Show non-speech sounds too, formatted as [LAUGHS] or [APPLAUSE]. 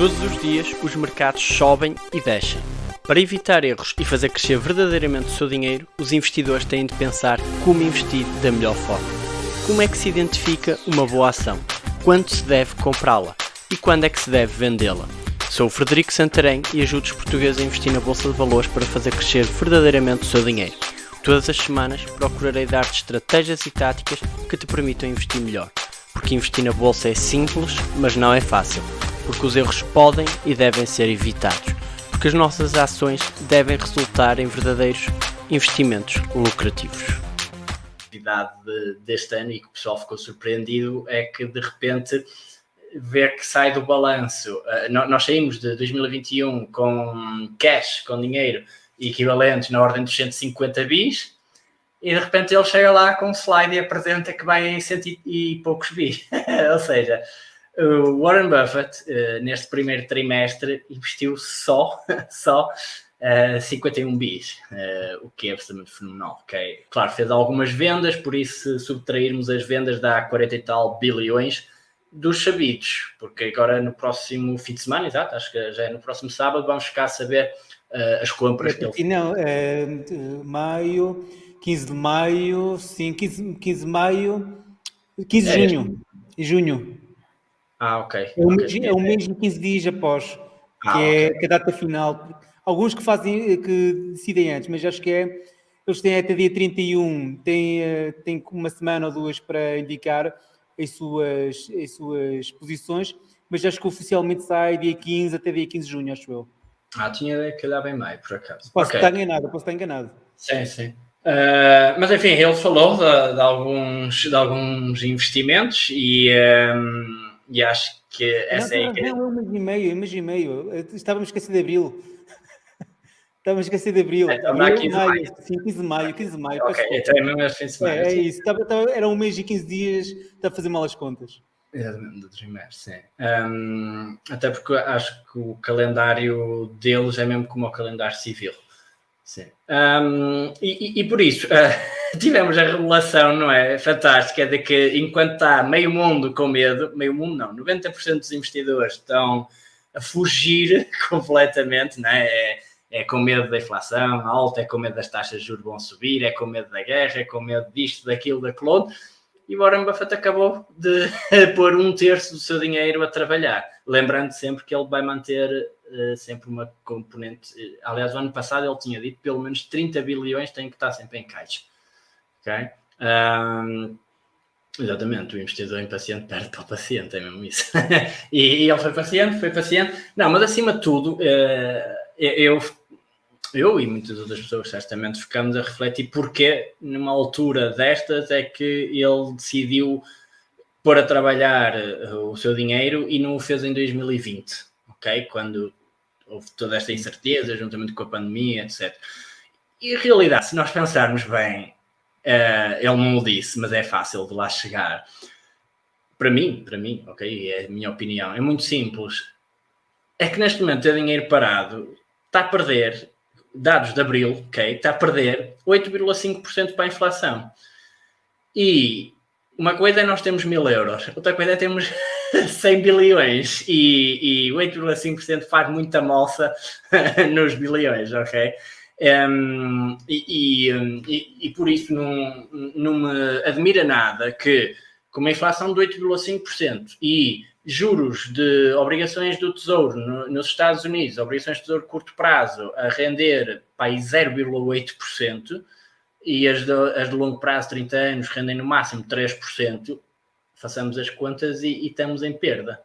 Todos os dias os mercados sobem e descem. Para evitar erros e fazer crescer verdadeiramente o seu dinheiro, os investidores têm de pensar como investir da melhor forma. Como é que se identifica uma boa ação? Quando se deve comprá-la? E quando é que se deve vendê-la? Sou o Frederico Santarém e ajudo os portugueses a investir na Bolsa de Valores para fazer crescer verdadeiramente o seu dinheiro. Todas as semanas procurarei dar-te estratégias e táticas que te permitam investir melhor. Porque investir na Bolsa é simples, mas não é fácil porque os erros podem e devem ser evitados, porque as nossas ações devem resultar em verdadeiros investimentos lucrativos. A novidade deste ano e que o pessoal ficou surpreendido é que de repente vê que sai do balanço. Eh, nós saímos de 2021 com cash, com dinheiro equivalentes na ordem dos 150 bis, e de repente ele chega lá com um slide e apresenta que vai em cento e poucos bis. [LAUGHS] Ou seja, o Warren Buffett, uh, neste primeiro trimestre, investiu só, [LAUGHS] só uh, eh, 51 bis, uh, o que é absolutamente fenomenal. Okay? Claro, fez algumas vendas, por isso, se subtrairmos as vendas, dá 40 e tal bilhões dos sabidos, porque agora no próximo fim de semana, exato, acho que já é no próximo sábado, vamos ficar a saber as compras que ele Não, é, maio, 15 de maio, sim, 15, 15 de maio, 15 de é, junho, junho. Ah, ok. É um, okay. é um mês e 15 dias após, ah, que é okay. a data final. Alguns que fazem, que decidem antes, mas acho que é, eles têm até dia 31, têm, eh, têm uma semana ou duas para indicar as suas, as suas posições, mas acho que oficialmente sai dia 15 até dia 15 de junho, acho eu. Ah, tinha ideia que olhava em maio, por acaso. Posso okay. estar enganado, posso estar enganado. Sim, sim. Uh, mas enfim, ele falou de, de, alguns, de alguns investimentos e. Um ehm, e acho que essa não, é. Não, não, um mês e meio, um mês e meio. Estávamos esquecidos de abril. [LAUGHS] Estávamos esquecidos de abril. É, estava aqui 15 de maio. Sim, 15 de maio, 15 de maio. Ok, então é mesmo fim de semana. É, é isso. Estava, estava, era um mês e 15 dias, está a fazer mal as contas. Exatamente, do trimestre, sim. Um, até porque acho que o calendário deles é mesmo como o calendário civil. Sim. Um, e, e, por isso, uh, [LAUGHS] tivemos a revelação, não é? Fantástica, de que enquanto está meio mundo com medo, meio mundo não, 90% dos investidores estão a fugir [LAUGHS] completamente, não é? é? É com medo da inflação alta, é com medo das taxas de juros vão subir, é com medo da guerra, é com medo disto, daquilo, daquilo. E Warren Buffett acabou de [LAUGHS] pôr um terço do seu dinheiro a trabalhar. Lembrando sempre que ele vai manter uh, sempre uma componente. Uh, aliás, o ano passado ele tinha dito pelo menos 30 bilhões têm que estar sempre em caixa. Ok? Um, exatamente, o investidor impaciente perde para o paciente, é mesmo isso. [LAUGHS] e, e, ele foi paciente, foi paciente. Não, mas acima de tudo, uh, eu, eu e muitas outras pessoas certamente ficamos a refletir porque numa altura destas é que ele decidiu pôr a trabalhar o seu dinheiro e não o fez em 2020, ok? Quando houve toda esta incerteza, juntamente com a pandemia, etc. E a realidade, se nós pensarmos bem, uh, ele não o disse, mas é fácil de lá chegar. Para mim, para mim, ok, é a minha opinião, é muito simples. É que neste momento ter dinheiro parado está a perder, dados de abril, ok, está a perder 8,5% para a inflação. E uma coisa é nós temos mil euros, outra coisa é temos [LAUGHS] 100 bilhões e, e 8,5% faz muita moça [LAUGHS] nos bilhões, ok? Um, e, e, e, por isso não, não me admira nada que, com uma inflação de 8,5% e juros de obrigações do Tesouro no, nos Estados Unidos, obrigações de Tesouro de curto prazo, a render para 0,8%, e as de, as de longo prazo, 30 anos, rendem no máximo 3%, façamos as contas e, e estamos em perda.